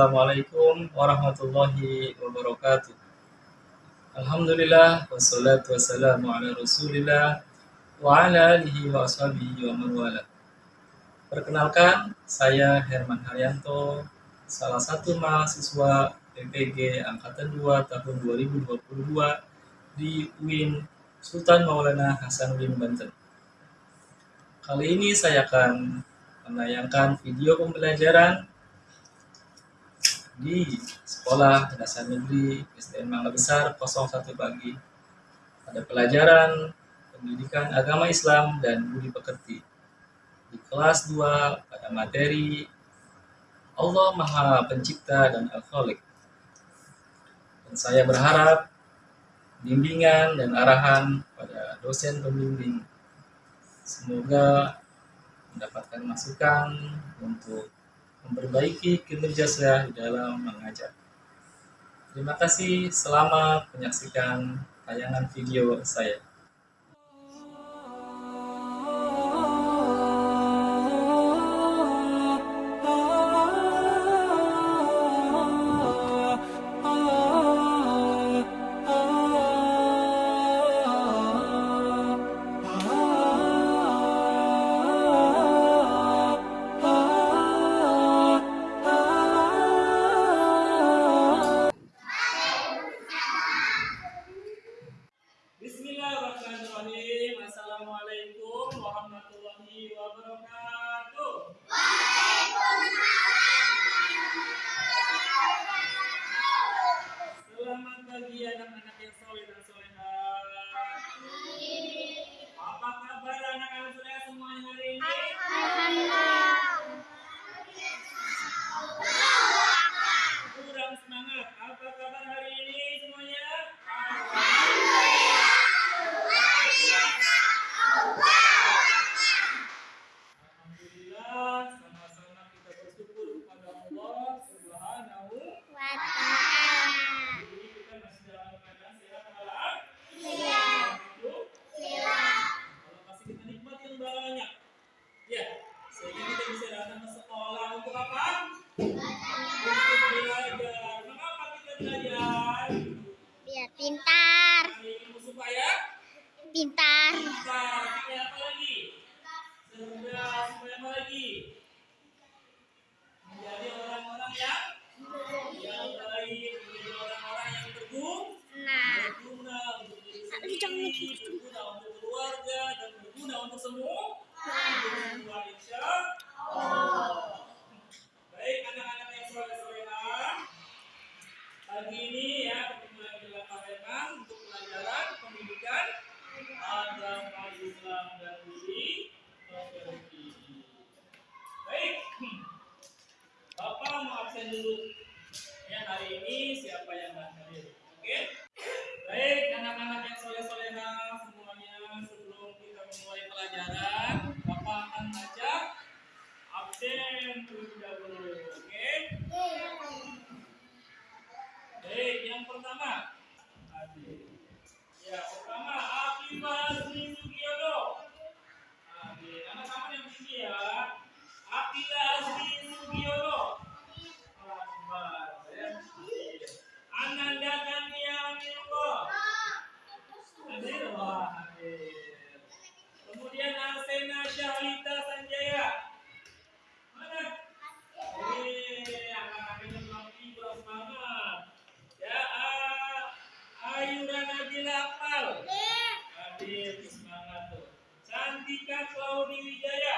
Assalamualaikum warahmatullahi wabarakatuh. Alhamdulillah wassalatu wassalamu ala Rasulillah wa ala alihi wa ashabihi wa. Perkenalkan, saya Herman Haryanto, salah satu mahasiswa PPG angkatan 2 tahun 2022 di UIN Sultan Maulana Hasanuddin Banten. Kali ini saya akan menayangkan video pembelajaran di sekolah dasar negeri SDN Mangga Besar 01 pagi. pada pelajaran pendidikan agama Islam dan budi pekerti. Di kelas 2 pada materi Allah Maha Pencipta dan Al-Khaliq. Dan saya berharap bimbingan dan arahan pada dosen pembimbing. Semoga mendapatkan masukan untuk memperbaiki kinerja saya dalam mengajar. Terima kasih selamat menyaksikan tayangan video saya. yang pertama. Ya, pertama Kalau di Wijaya.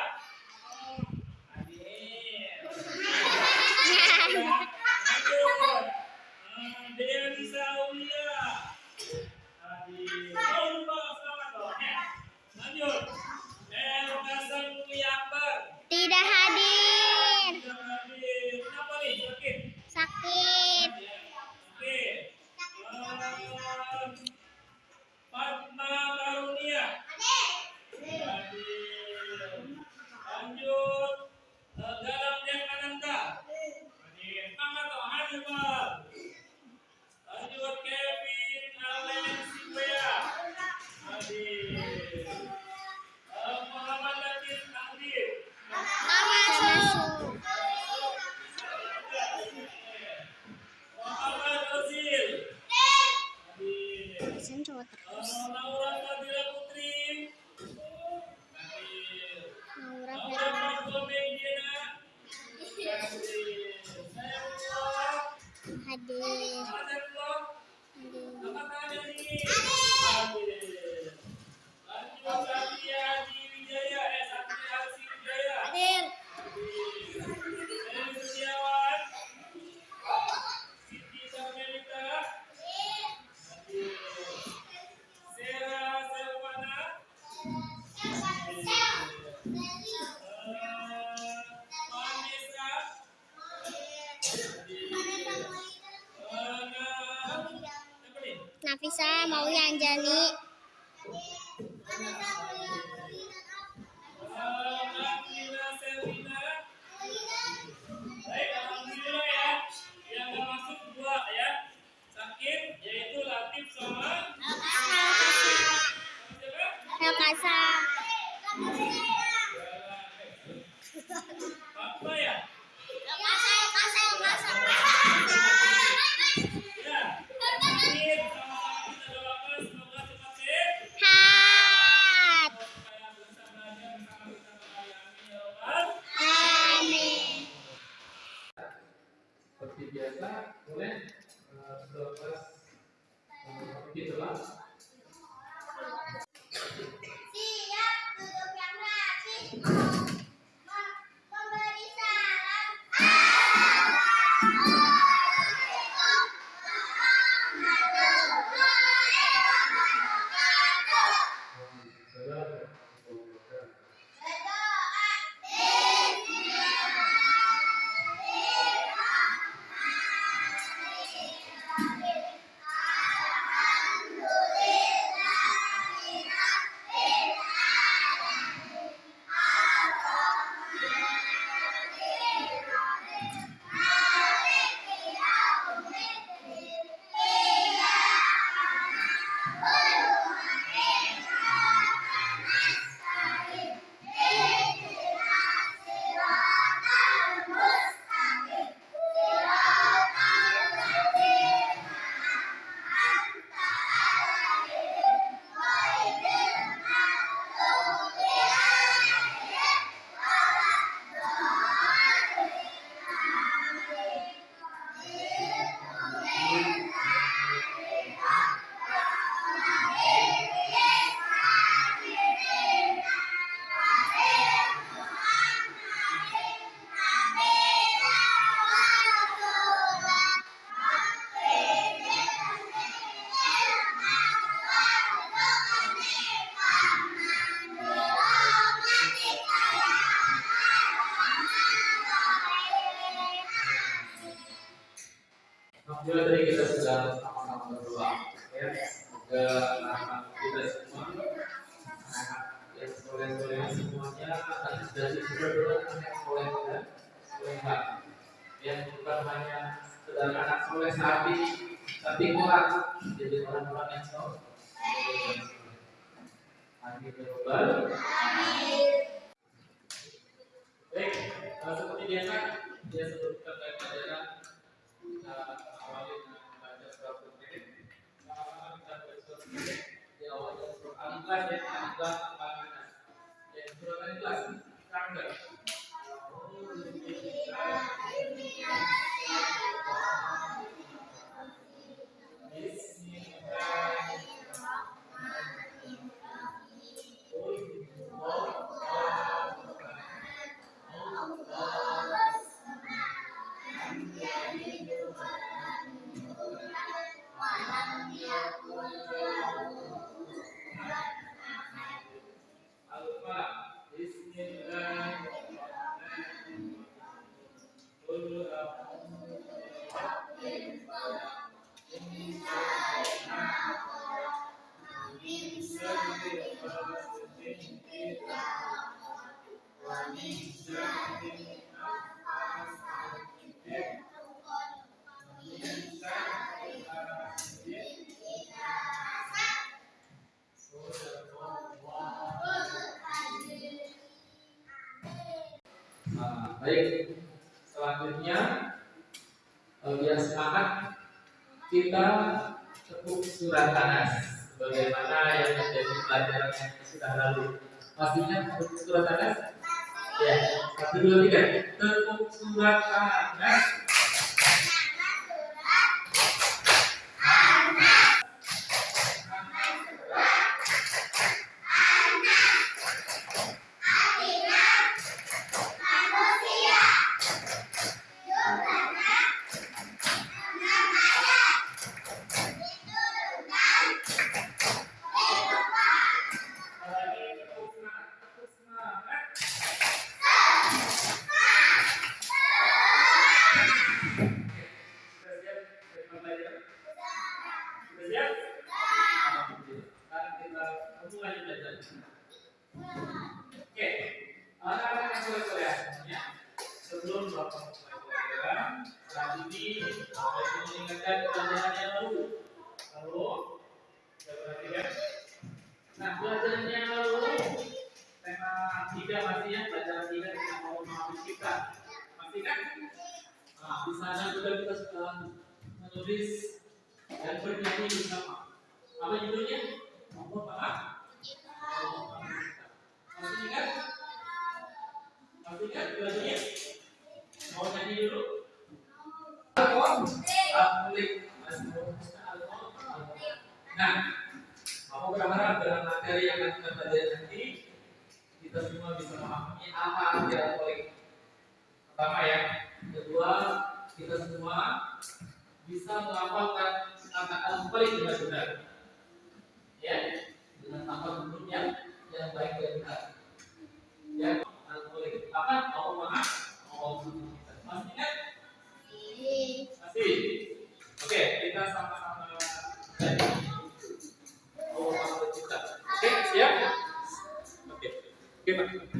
está, não é? ke anak kita semua anak yang sekolah-sekolah semuanya atas dari berdoa yang soleh dan solehah yang bukan hanya sekedar anak sekolah tapi tapi kuat jadi orang-orang yang soleh Amin. Baik, seperti biasa, dia sebut 16 dan 16 yaitu 16 karakter Nah, di sana juga kita dan bersama. Apa judulnya? Masih ingat? Masih ingat? Mau nyanyi dulu? Nah, aku berharap dalam materi yang akan kita pelajari nanti kita semua bisa memahami apa arti al-Mulik. Pertama ya, kedua kita semua bisa melafalkan kata al-Mulik dengan benar. Ya, dengan tanpa bentuk yang yang baik dan benar. Ya, al-Mulik. Apa? Maha. Allah Maha. Masih ingat? Masih. Oke, kita sama-sama Maha Pencipta. Oke, siap? Oke. Oke, Pak.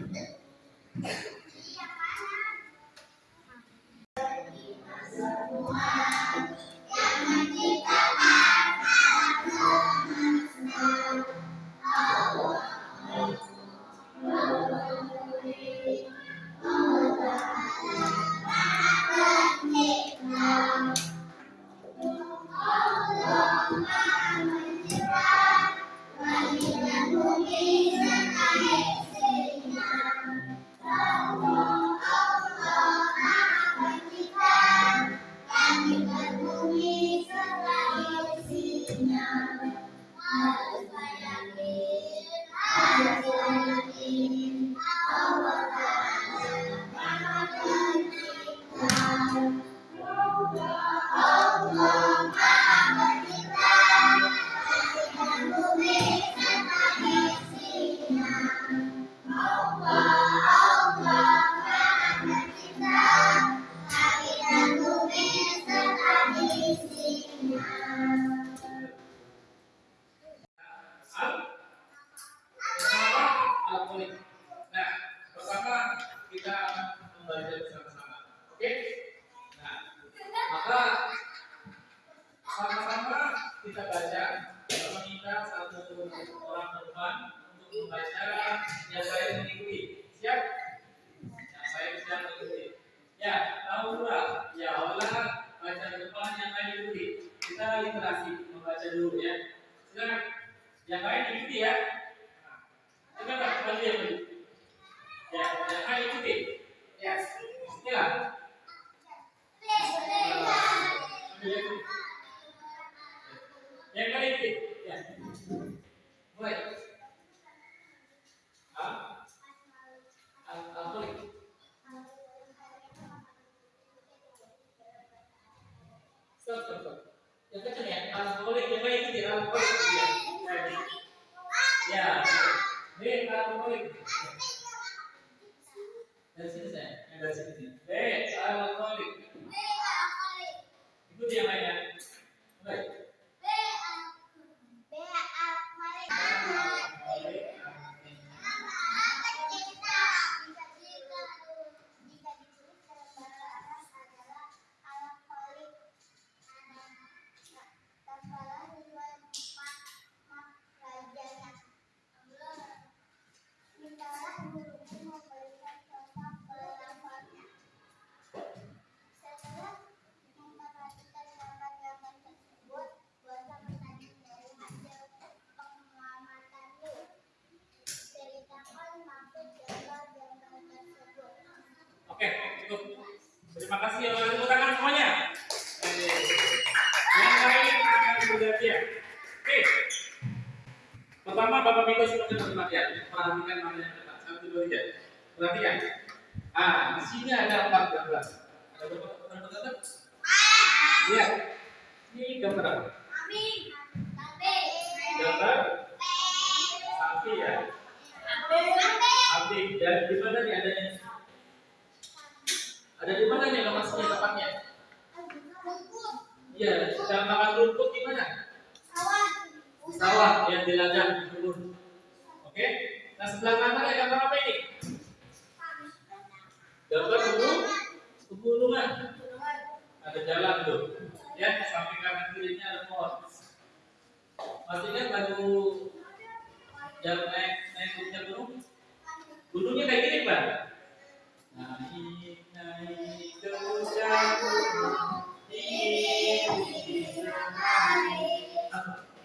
Terima kasih ya, tepuk tangan semuanya. Yang lain akan bergantian. Oke. Pertama, Bapak minta semuanya perhatian. Perhatikan mana yang tepat. Satu, dua, tiga. Perhatikan. Ah, di sini ada empat gambar. Ada berapa gambar? Iya. Ini gambar apa? Gambar sapi ya. Sapi. Dan di mana nih adanya? Ada di mana Iya, sedang makan rumput di mana? Sawah. Sawah yang di ladang kebun. Oke. Nah, sebelah kanan ada gambar apa ini? Gambar kebun pegunungan. Ada jalan tuh. Ya, sampai kanan kirinya ada pohon. Masih ingat lagu yang naik naik gunung? Gunungnya kayak gini, Pak.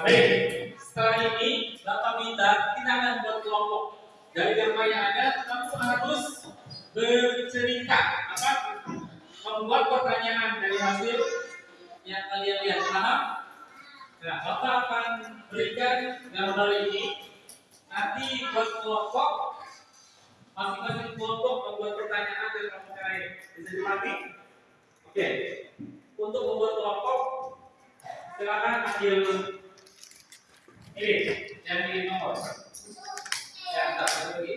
baik. Setelah ini, Bapak minta kita akan buat kelompok. Dari gambar yang ada, kamu harus bercerita apa? Membuat pertanyaan dari hasil yang kalian lihat. Paham? Nah, Bapak akan berikan gambar ini. Nanti buat kelompok, masing-masing kelompok membuat pertanyaan dan kamu lain. Bisa dipahami? Oke. Untuk membuat kelompok, silakan ambil nomor. Ya, tak lagi.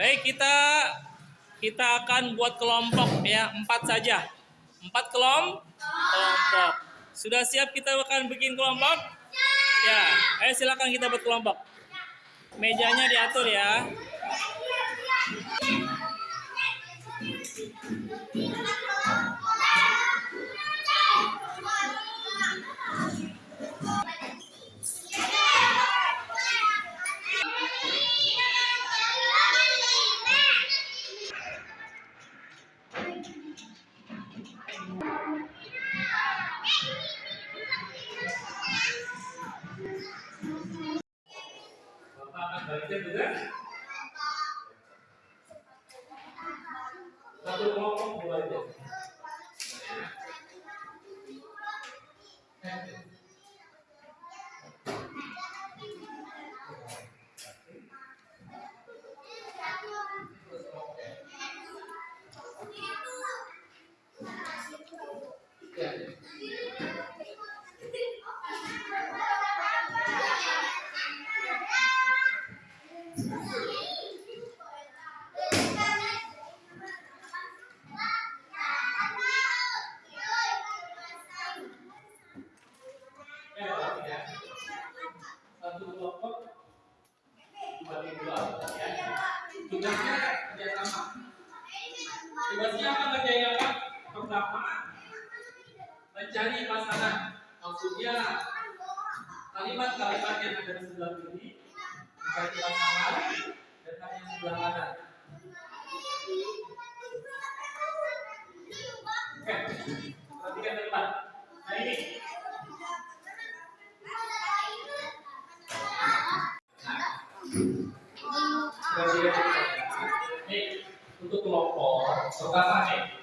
Baik, kita kita akan buat kelompok ya, empat saja. Empat kelom kelompok. Sudah siap kita akan bikin kelompok? Ya, ayo silakan kita buat kelompok. Mejanya diatur ya. Ya. Ya, berarti ya. Satu kelompok dibagi dua. Ya. Tugasnya kerjasama. Tugasnya apa kerjanya apa? Pertama, mencari pasangan. Maksudnya kalimat-kalimat yang ada di sebelah kiri mencari pasangan dengan yang sebelah kanan. Oke, perhatikan ke depan. Nah ini, perhatikan ke depan. Nih, untuk kelompok nih,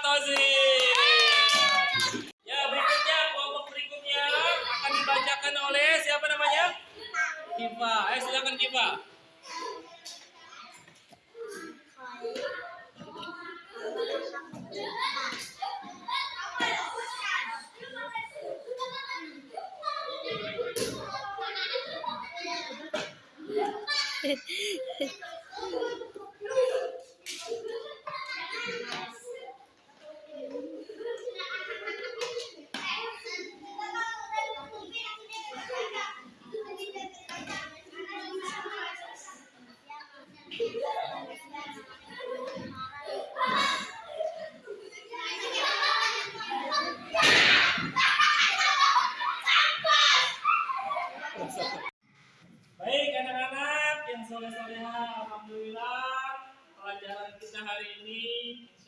Tosi. Ya, berikutnya kelompok berikutnya akan dibacakan oleh siapa namanya? Kiva. Eh, silakan Kiva. Hari how do you.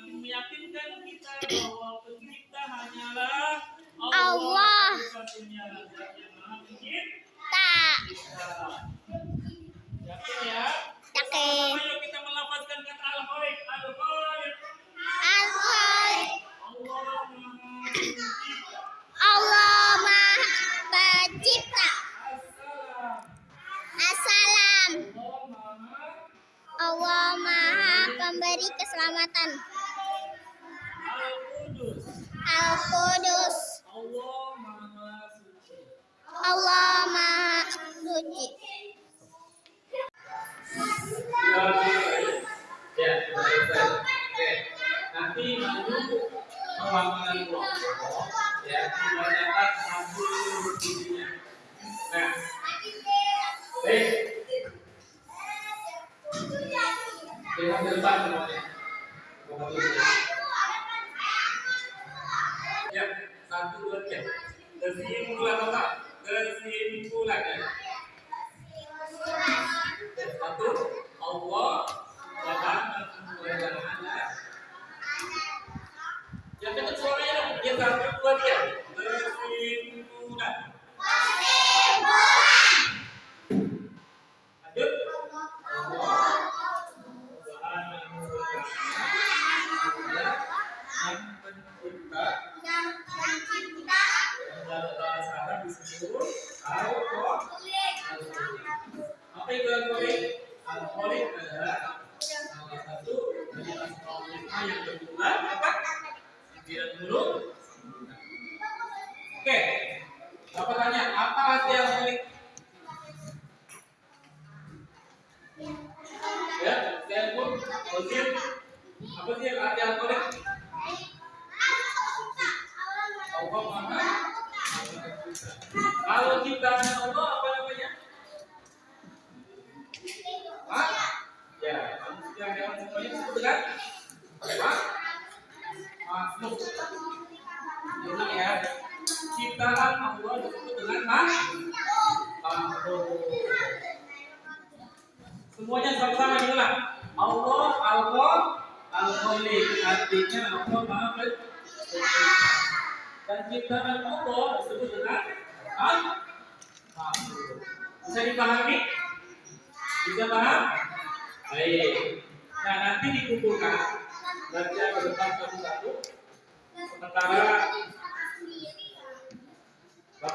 semakin meyakinkan kita bahwa pencipta hanyalah Allah. Allah. Lima ke depan semuanya. Ya, satu dua tiga. Tersimpulan otak. Tersimpulan. Satu, Allah Tuhan dan anak. Yang dekat suaranya dong. Ya, dua tiga. Tersimpulan.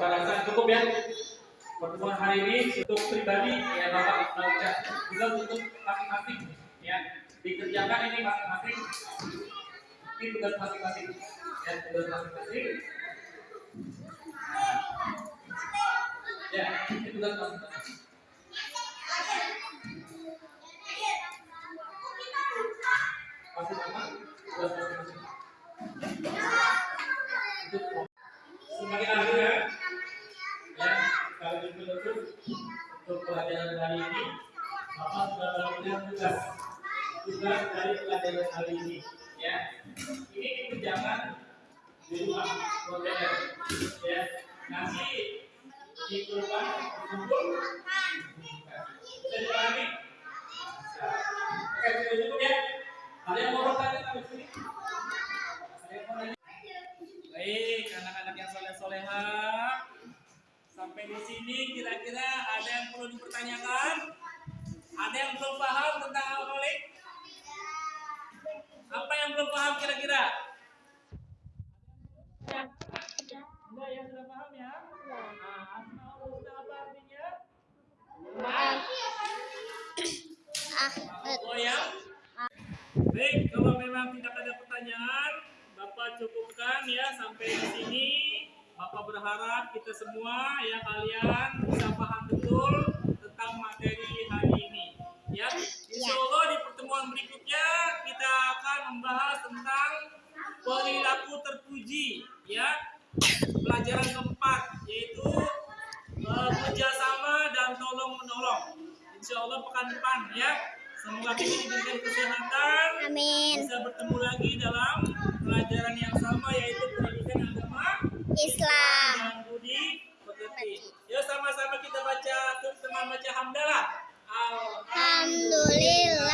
Bapak rasa cukup ya. Pertemuan hari ini untuk pribadi ya Bapak baca juga untuk masing-masing ya. Dikerjakan ini masing-masing. Ini tugas masing-masing. Ya, tugas masing-masing. Ya, ini tugas masing-masing. Masih pelajaran hari ini, Bapak sudah melakukan tugas tugas dari pelajaran hari ini. Ya, ini dikerjakan di rumah modern. Ya, nanti di kumpul. Bisa? Bisa. Oke, sudah cukup ya. Ada yang mau bertanya sampai sini? Ada yang mau nanya? Baik, anak-anak yang soleh-soleha. Sampai di sini kira-kira ada yang perlu dipertanyakan? Ada yang belum paham tentang alkoholik? Apa yang belum paham kira-kira? Paham ya? Ahmad. Oh ya? Baik, kalau memang tidak ada pertanyaan, Bapak cukupkan ya sampai di sini. Bapak berharap kita semua ya kalian bisa paham betul tentang materi hari ini. Ya, Insya Allah di pertemuan berikutnya kita akan membahas tentang perilaku terpuji. Ya, pelajaran keempat yaitu eh, kerjasama dan tolong menolong. Insya Allah pekan depan ya. Semoga kita diberikan kesehatan, Amin. bisa bertemu lagi dalam Toledo.